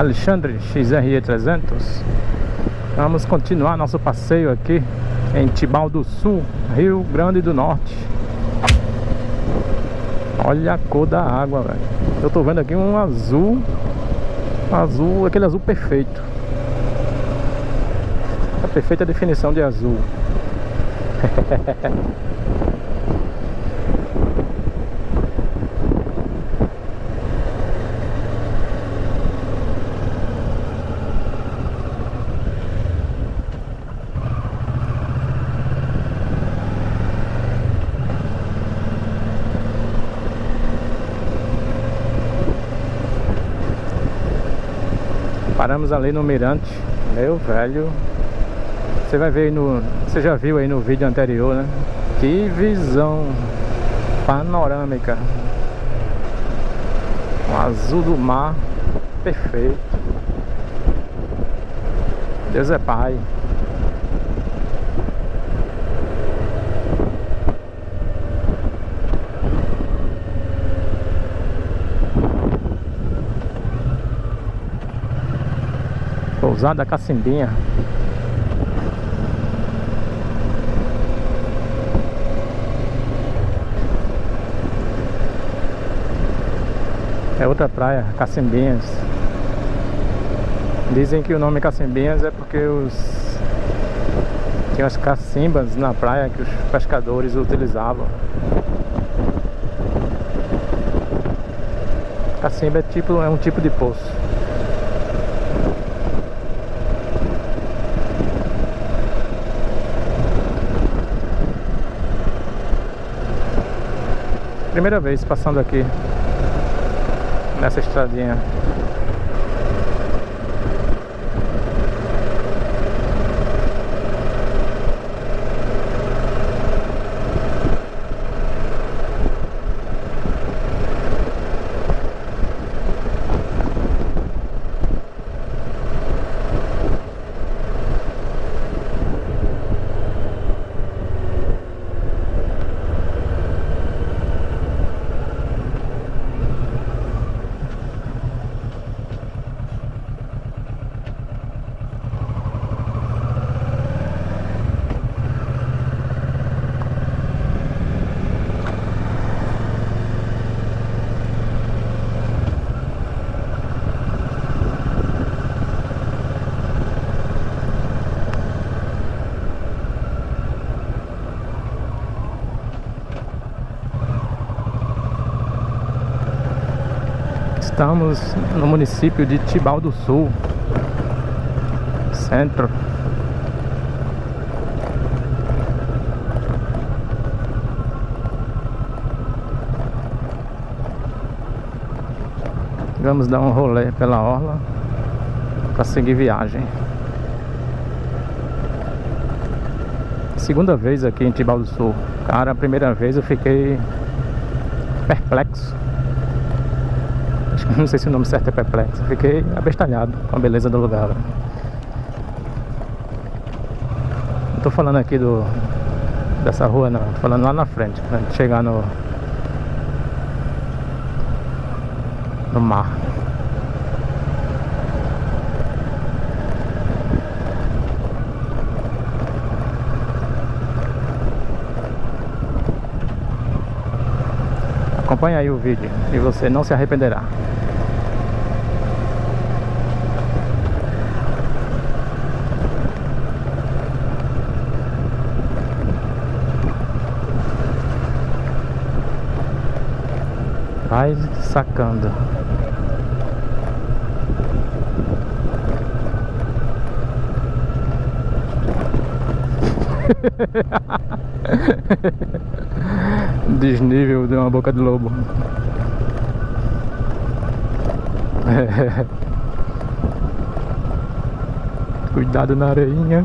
Alexandre XRE 300 Vamos continuar nosso passeio aqui em Tibau do Sul, Rio Grande do Norte. Olha a cor da água, velho. Eu tô vendo aqui um azul Azul, aquele azul perfeito. A perfeita definição de azul Paramos ali no mirante. Meu velho. Você vai ver aí no... Você já viu aí no vídeo anterior, né? Que visão panorâmica. O azul do mar. Perfeito. Deus é Pai Pousada Cacimbinha É outra praia, Cacimbinhas Dizem que o nome Cacimbinhas é porque os Tinha as cacimbas na praia que os pescadores utilizavam. Cacimba é, tipo, é um tipo de poço Primeira vez passando aqui Nessa estradinha Estamos no município de Tibau do Sul Centro. Vamos dar um rolê pela orla Para seguir viagem. Segunda vez aqui em Tibau do Sul. Cara, a primeira vez eu fiquei perplexo não sei se o nome certo é perplexo. Fiquei abestalhado com a beleza do lugar. Não tô falando aqui do dessa rua não, tô falando lá na frente, pra gente chegar no no mar. Acompanhe aí o vídeo e você não se arrependerá. Vai sacando. Desnível de uma boca de lobo. Cuidado na areinha.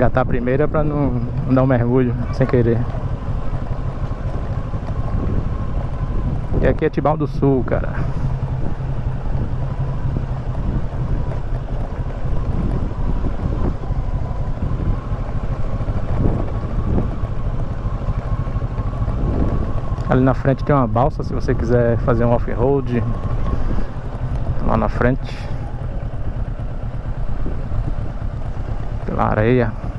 Engatar a primeira pra não, não dar um mergulho sem querer. E aqui é Tibau do Sul, cara. Ali na frente tem uma balsa se você quiser fazer um off-road Lá na frente Pela areia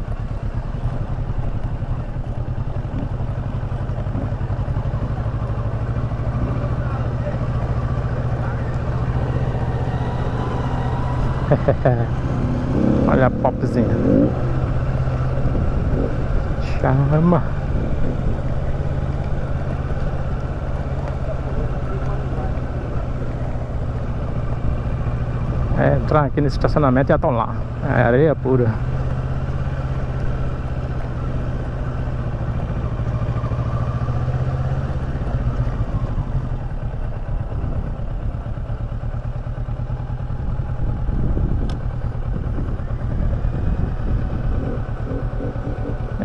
Olha a popzinha. Chama. É, entrar aqui nesse estacionamento e estão lá. É areia pura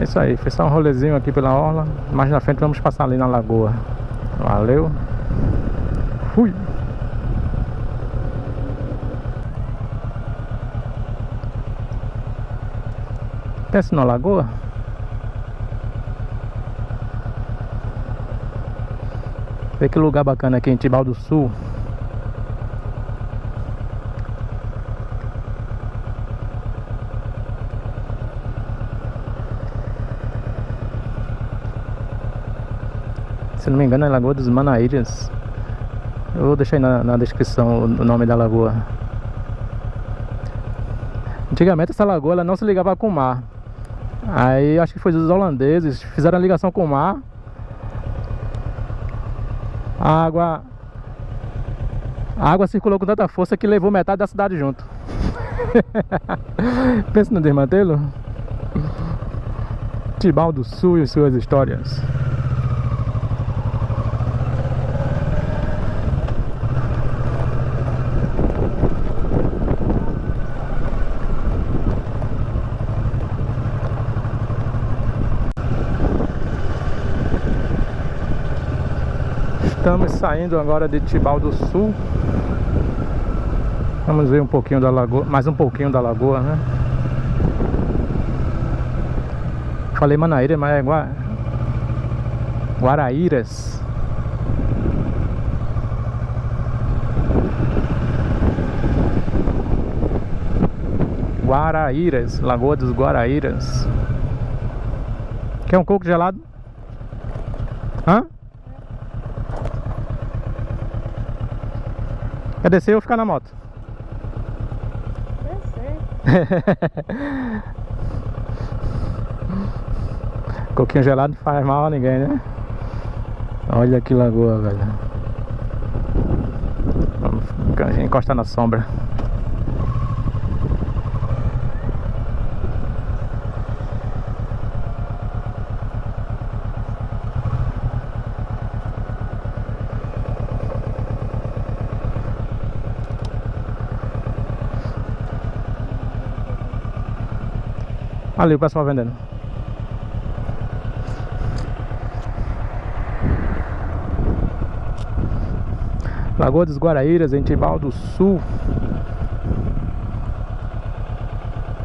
isso aí, foi só um rolezinho aqui pela orla. Mais na frente vamos passar ali na lagoa. Valeu. Fui. Pensa na lagoa. Vê que lugar bacana aqui em Tibau do Sul Se não me engano é Lagoa dos Manaíras Eu vou deixar aí na, na descrição o nome da lagoa Antigamente essa lagoa ela não se ligava com o mar Aí acho que foi os holandeses, fizeram a ligação com o mar. A água a água circulou com tanta força que levou metade da cidade junto. Pensa no desmantelo. Tibau do Sul e suas histórias. Estamos saindo agora de Tibau do Sul Vamos ver um pouquinho da lagoa Mais um pouquinho da lagoa, né? Falei Manaíra, mas é Gua... Guaraíras Guaraíras Lagoa dos Guaraíras Quer um coco gelado? Quer descer ou ficar na moto? Descer. Coquinho gelado não faz mal a ninguém, né? Olha que lagoa, velho. Vamos encostar na sombra. Ali o pessoal vendendo. Lagoa dos Guaraíras, em Tibau do Sul.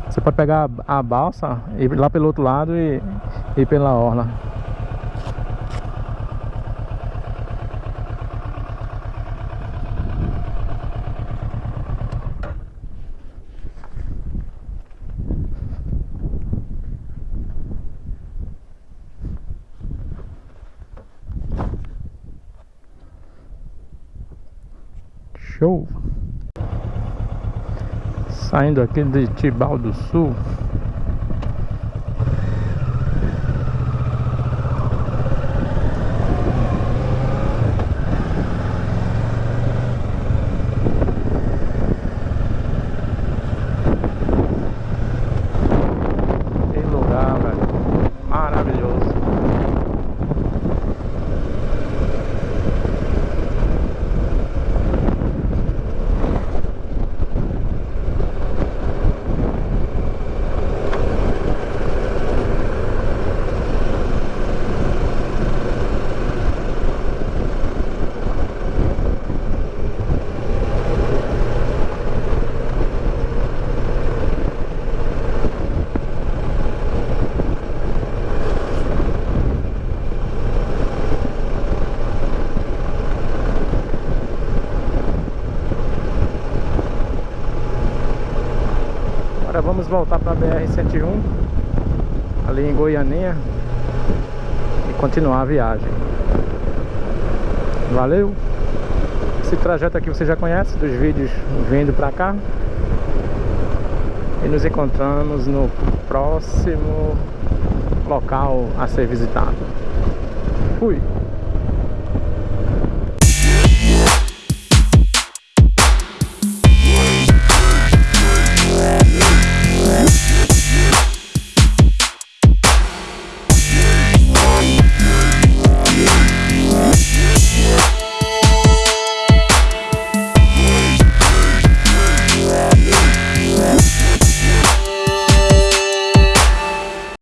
Você pode pegar a balsa e ir lá pelo outro lado e ir pela orla. Show! Saindo aqui de Tibau do Sul Que lugar, velho Maravilhoso voltar para a BR-101 ali em Goianinha e continuar a viagem. Valeu! Esse trajeto aqui você já conhece dos vídeos vindo para cá. E nos encontramos no próximo local a ser visitado. Fui!